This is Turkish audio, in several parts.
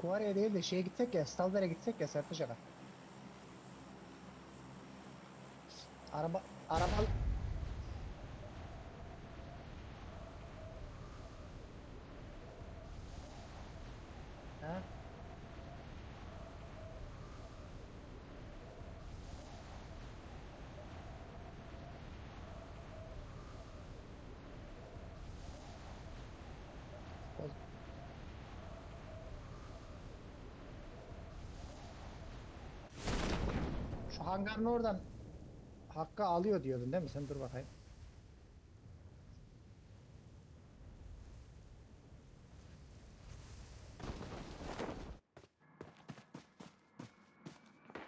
Kuvarya'ya değil de şeye gitsek ya, Stalber'e gitsek ya Aga. Araba, araba... Ha? O- Şu hangarın oradan Hakkı alıyor diyordun değil mi? Sen dur bakayım.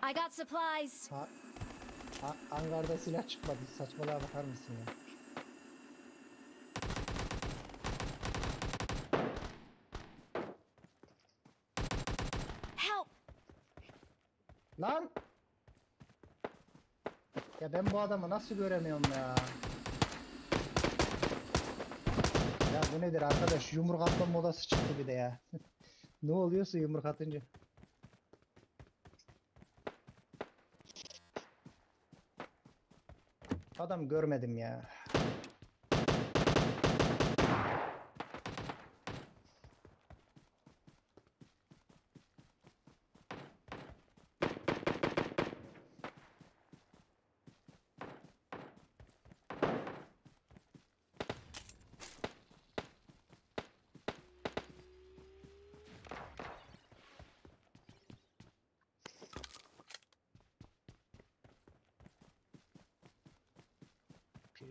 I got supplies. Ha, ha, hangarda silah çıkmadı. Saçmalığa bakar mısın ya? Help! Lan! Ben bu adamı nasıl göremiyorum ya? Ya bu nedir arkadaş? Yumruk atma modası çıktı bir de ya. ne oluyorsa yumruk atınca. Adam görmedim ya.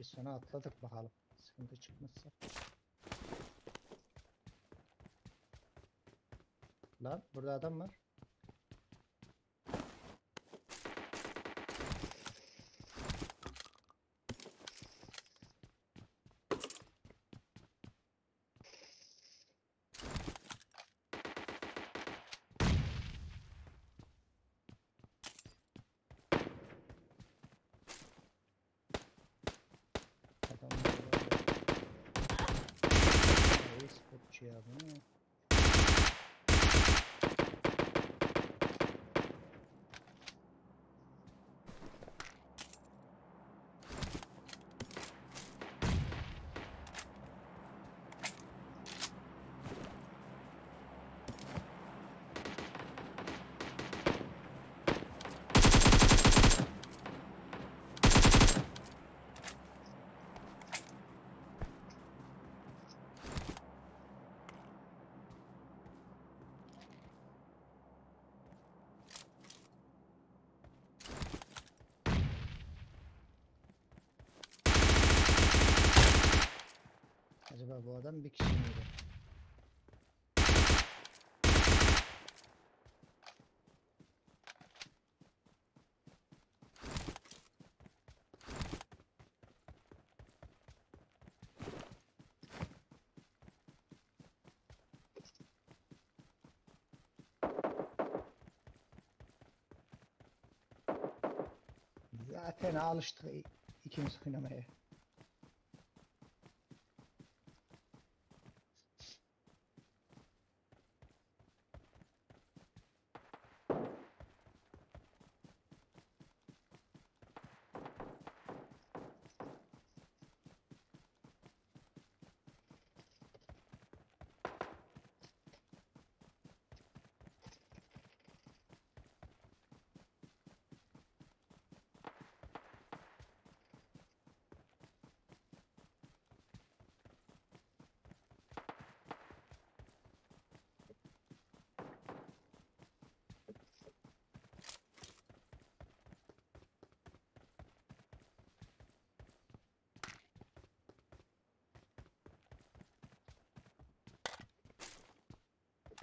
Pearson'a atladık bakalım. Sıkıntı çıkmazsa. Lan burada adam var. Adam var orada. Reis spotçu ya bu ne? Adam bir kişi miydi? Zaten alıştık ikimiz oynamaya.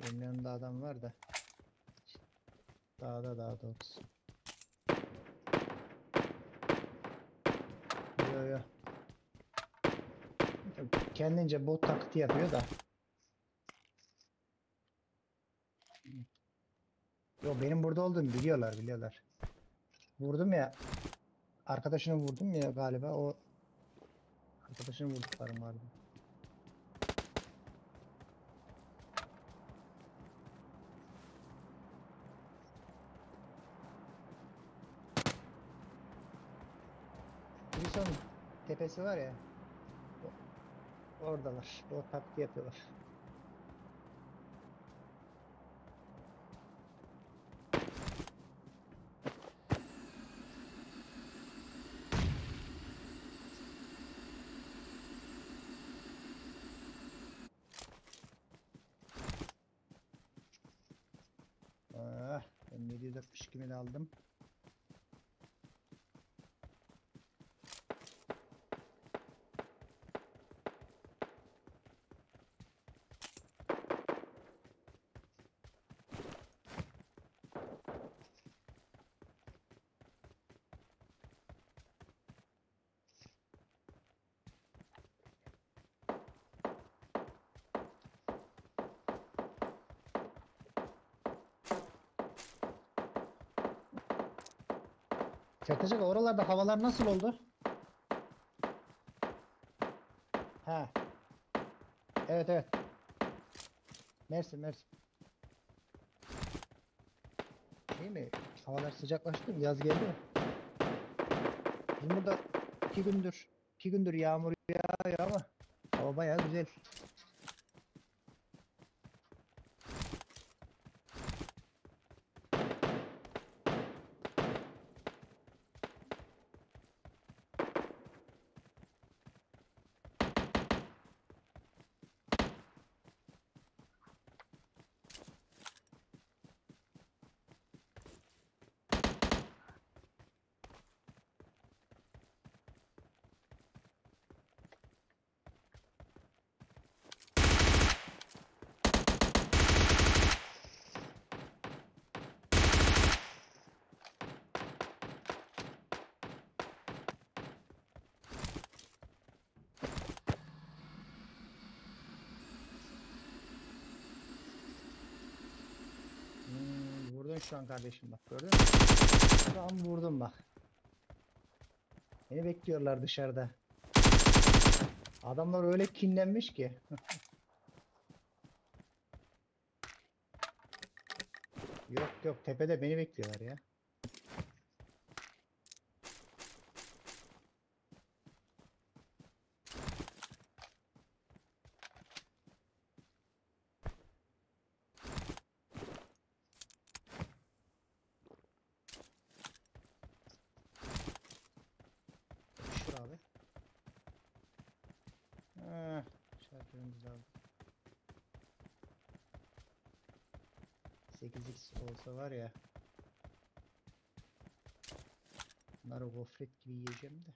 Benim yanımda adam var da. Dağda daha doğrusu. Yo yo. Kendince bot taklidi yapıyor da. Yo benim burada olduğumu biliyorlar biliyorlar. Vurdum ya. Arkadaşını vurdum ya galiba o. Arkadaşını vurduklarım galiba. Tepesi var ya. Oradalar. O taktiği yapıyorlar. Ah, ben 762 mil aldım. Çakacak oralarda havalar nasıl oldu? Ha. Evet evet. Mersin Mersin. Şey mi? Havalar sıcaklaştı mı? Yaz geldi mi? Bizim burada iki gündür iki gündür yağmur yağıyor ama hava bayağı güzel. Vurdun şu an kardeşim bak gördün mü? Şu an vurdum bak. Beni bekliyorlar dışarıda. Adamlar öyle kinlenmiş ki. yok yok tepede beni bekliyorlar ya. Yapıştır abi. Ah, şarkımız lazım. 8x olsa var ya. Bunları gofret gibi yiyeceğim de.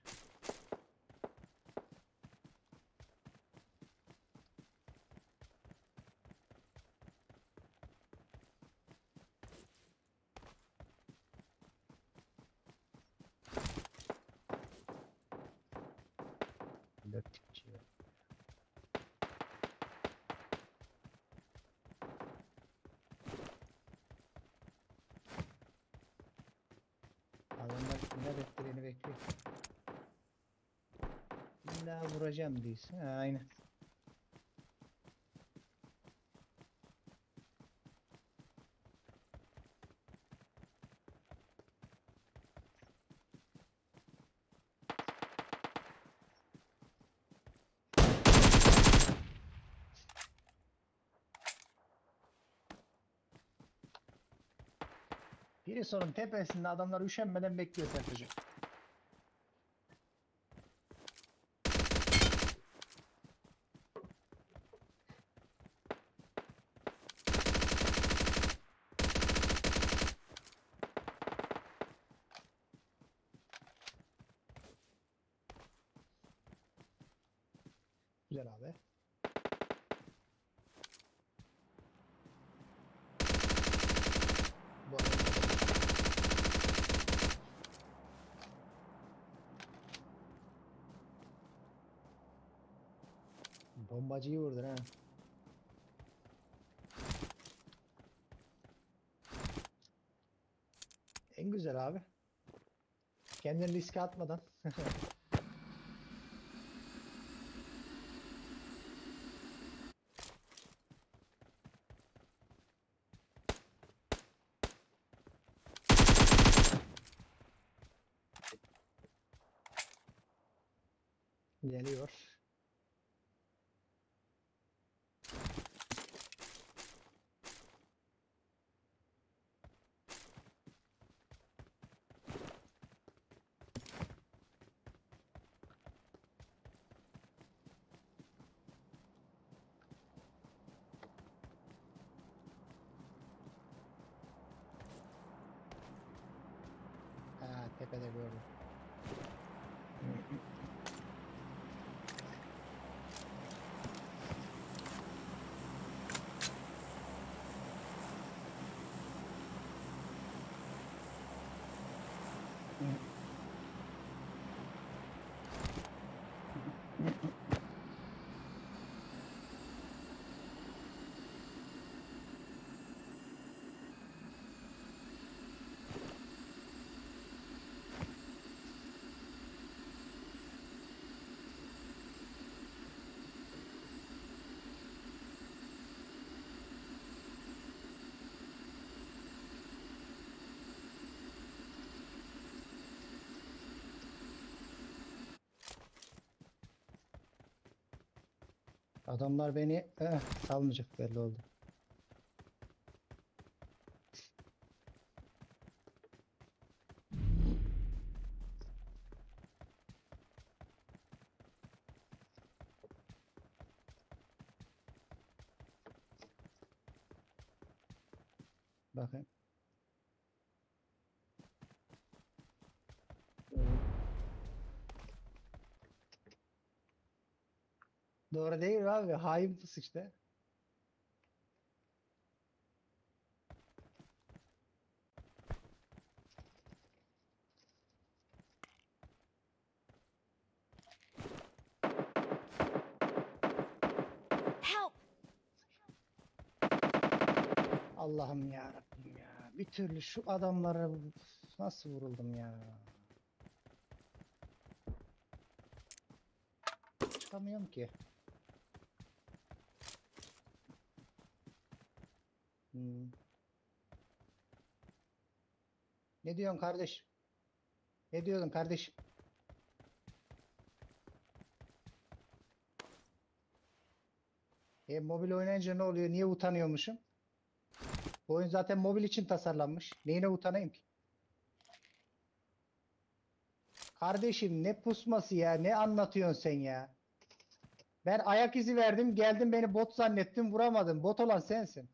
Löptikçi. Adamlar ne bekleyeni bekliyor. İlla vuracağım diyorsun. Ha, aynen. Biri sorun tepesinde adamlar üşenmeden bekliyor Sertaç'ı. Güzel abi. Bombacıyı vurdun ha. En güzel abi. Kendini riske atmadan. Geliyor. Ha, tepede gördüm. Yeah. Adamlar beni eh, salmayacak belli oldu. Bakın. Doğru değil mi abi? Hain pus işte. Allah'ım ya Rabbim ya. Bir türlü şu adamlara nasıl vuruldum ya. Çıkamıyorum ki. Hmm. Ne diyorsun kardeş? Ne diyordun kardeşim? E mobil oynayınca ne oluyor? Niye utanıyormuşum? Bu oyun zaten mobil için tasarlanmış. Neyine utanayım ki? Kardeşim ne pusması ya? Ne anlatıyorsun sen ya? Ben ayak izi verdim. Geldin beni bot zannettin. Vuramadın. Bot olan sensin.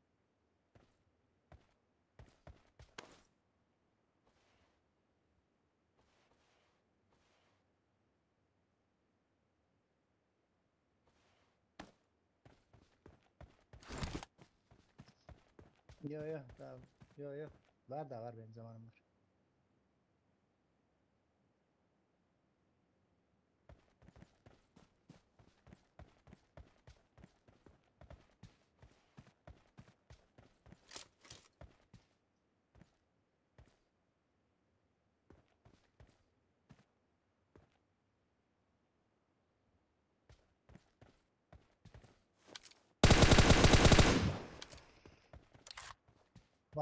Yo yo tamam. Yo yo. Var da var benim zamanım var.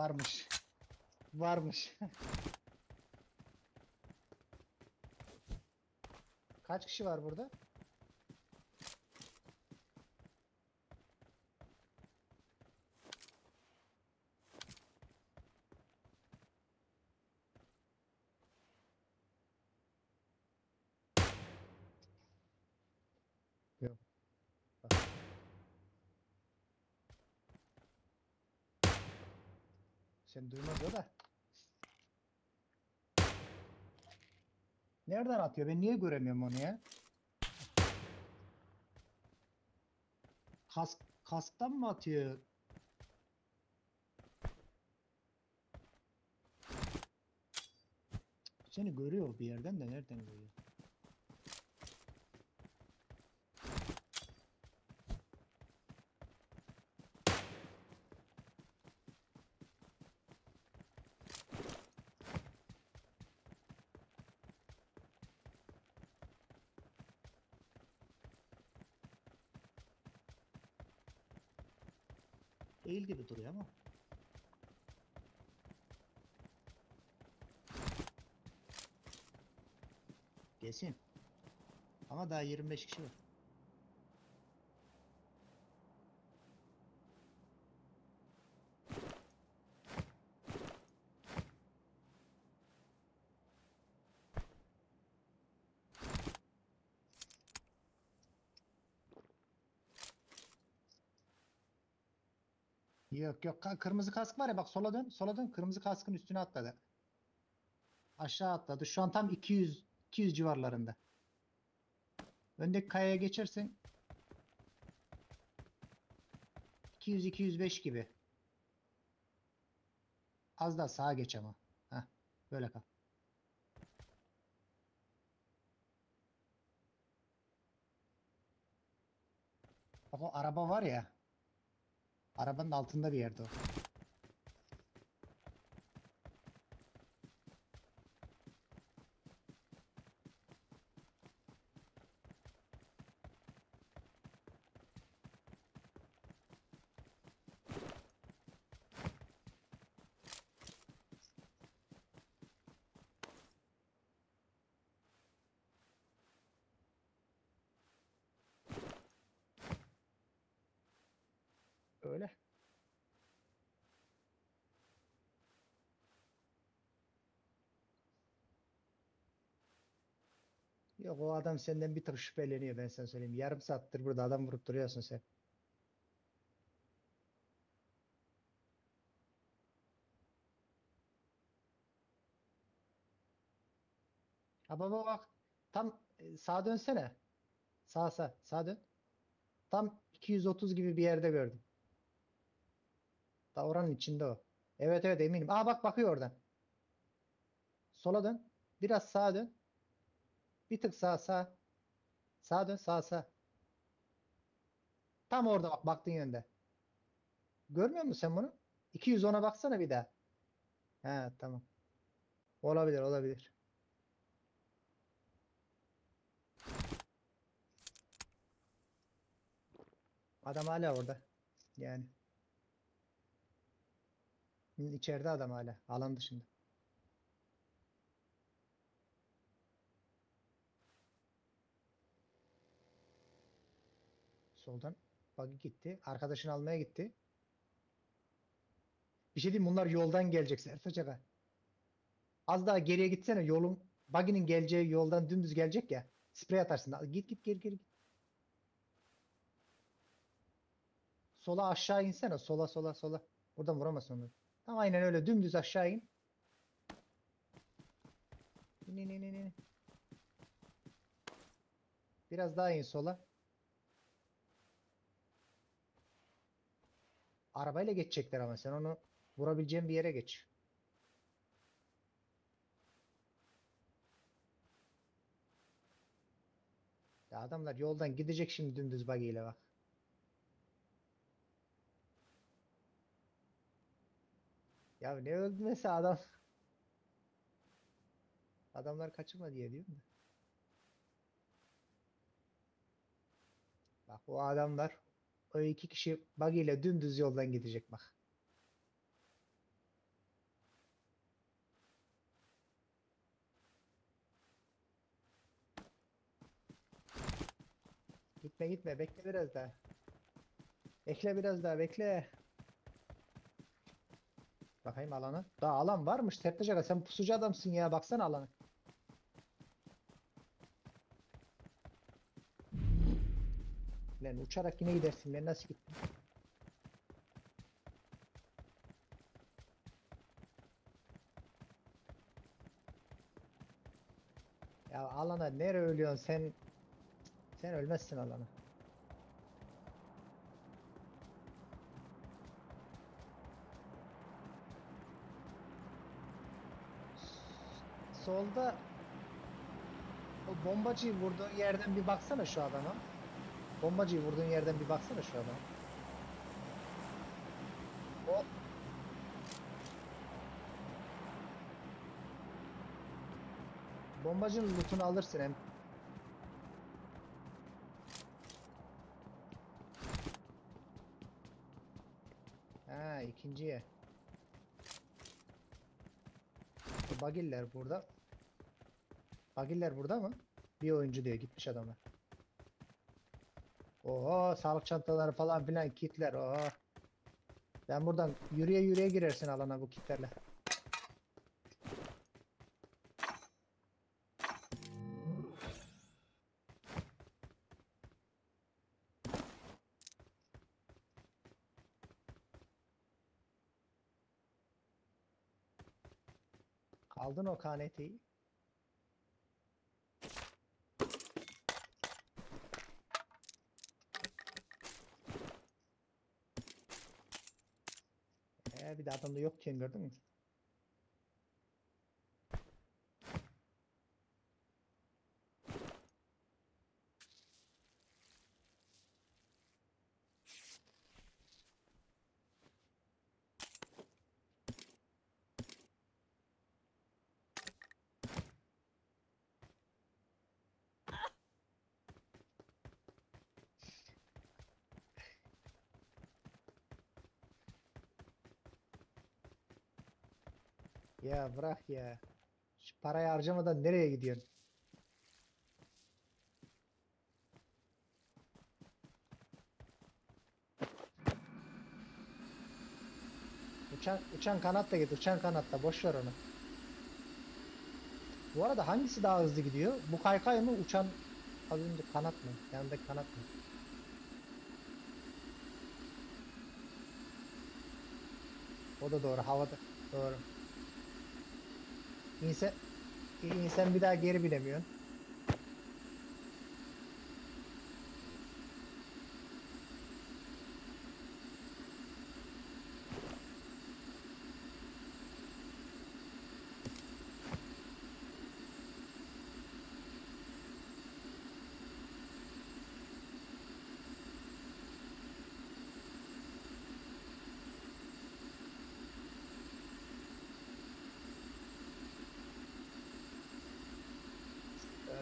Varmış. Varmış. Kaç kişi var burada? Yok. Bak. Sen duymaz o da. Nereden atıyor? Ben niye göremiyorum onu ya? Kask, kasktan mı atıyor? Seni görüyor bir yerden de nereden görüyor? Değil gibi duruyor ama. Kesin. Ama daha 25 kişi var. Yok yok kırmızı kask var ya bak sola dön sola dön kırmızı kaskın üstüne atladı. Aşağı atladı. Şu an tam 200 200 civarlarında. Öndeki kayaya geçersen 200 205 gibi. Az daha sağa geç ama. Heh, böyle kal. Bak o araba var ya. Arabanın altında bir yerde o. Öyle. Yok o adam senden bir tık şüpheleniyor ben sana söyleyeyim. Yarım saattir burada adam vurup duruyorsun sen. Ha baba bak. Tam e, sağa dönsene. Sağa sağ. Sağa dön. Tam 230 gibi bir yerde gördüm. Da oranın içinde o. Evet evet eminim. Aa bak bakıyor oradan. Sola dön. Biraz sağa dön. Bir tık sağa sağa. Sağa dön sağa sağa. Tam orada bak baktığın yönde. Görmüyor musun sen bunu? 210'a baksana bir daha. He tamam. Olabilir olabilir. Adam hala orada. Yani. İçeride adam hala. Alan dışında. Soldan buggy gitti. Arkadaşını almaya gitti. Bir şey diyeyim bunlar yoldan gelecek Sertaç Aga. Az daha geriye gitsene yolun buggy'nin geleceği yoldan dümdüz gelecek ya. Sprey atarsın. Git git geri geri. Sola aşağı insene. Sola sola sola. Buradan vuramazsın onu. Tam aynen öyle dümdüz aşağı. İn in in in. in. Biraz daha in sola. Arabayla geçecekler ama sen onu vurabileceğin bir yere geç. Ya adamlar yoldan gidecek şimdi dümdüz buggy ile bak. Ya ne öldürmesi adam. Adamlar kaçırma diye diyorum da. Bak o adamlar o iki kişi buggy ile dümdüz yoldan gidecek bak. Gitme gitme bekle biraz daha. Bekle biraz daha bekle. Bakayım alana. Daha alan varmış Sertaç sen pusucu adamsın ya baksana alana. Lan uçarak yine gidersin lan nasıl gittin? Ya alana nere ölüyorsun sen? Sen ölmezsin alana. Solda o bombacıyı vurduğun yerden bir baksana şu adama. Bombacıyı vurduğun yerden bir baksana şu adama. O bombacının lootunu alırsın hem. Ha ikinciye. Bagiller burada. Bagiller burada mı? Bir oyuncu diyor gitmiş adamlar. Oo sağlık çantaları falan filan kitler. Oo. Sen buradan yürüye yürüye girersin alana bu kitlerle. Aldın o KNT'yi. Bir de adamda yok diyen gördün mü? Ya bırak ya. Şu parayı harcamadan nereye gidiyorsun? Uçan, uçan kanat da git, uçan kanat da boş ver onu. Bu arada hangisi daha hızlı gidiyor? Bu kaykay mı, uçan az önce kanat mı? Yanındaki kanat mı? O da doğru, havada. Doğru. İnsan, insan bir daha geri binemiyorsun.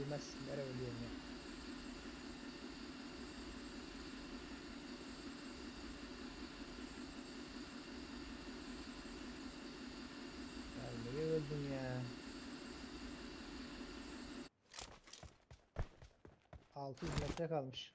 Ölmezsin. Nereye ölüyorsun ya? Nereye öldün ya? 600 metre kalmış.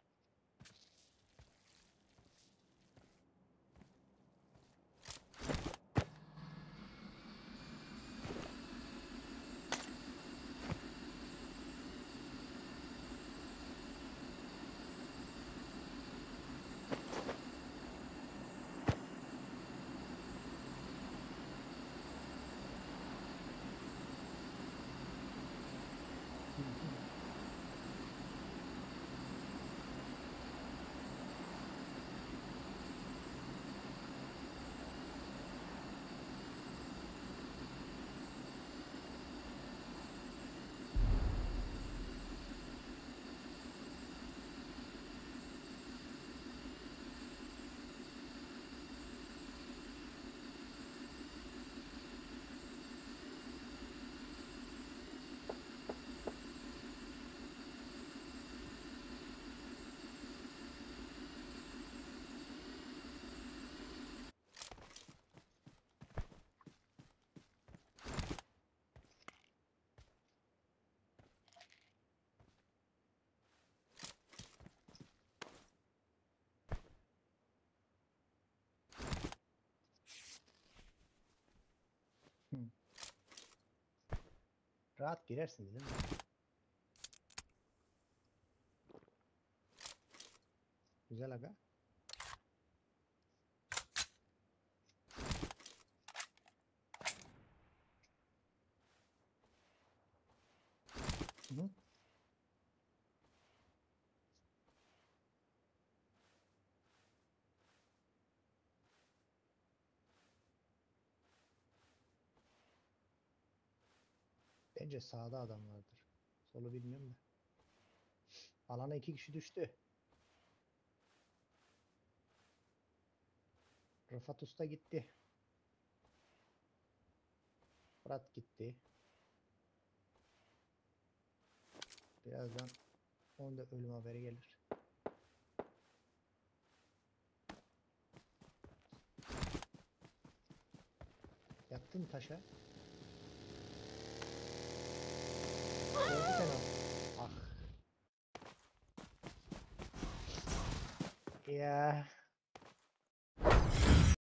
Rahat girersiniz değil mi? Güzel aga. Bence sağda adam vardır. Solu bilmiyorum da. Alana iki kişi düştü. Rıfat Usta gitti. Fırat gitti. Birazdan onun da ölüm haberi gelir. Yattın taşa? Yeah.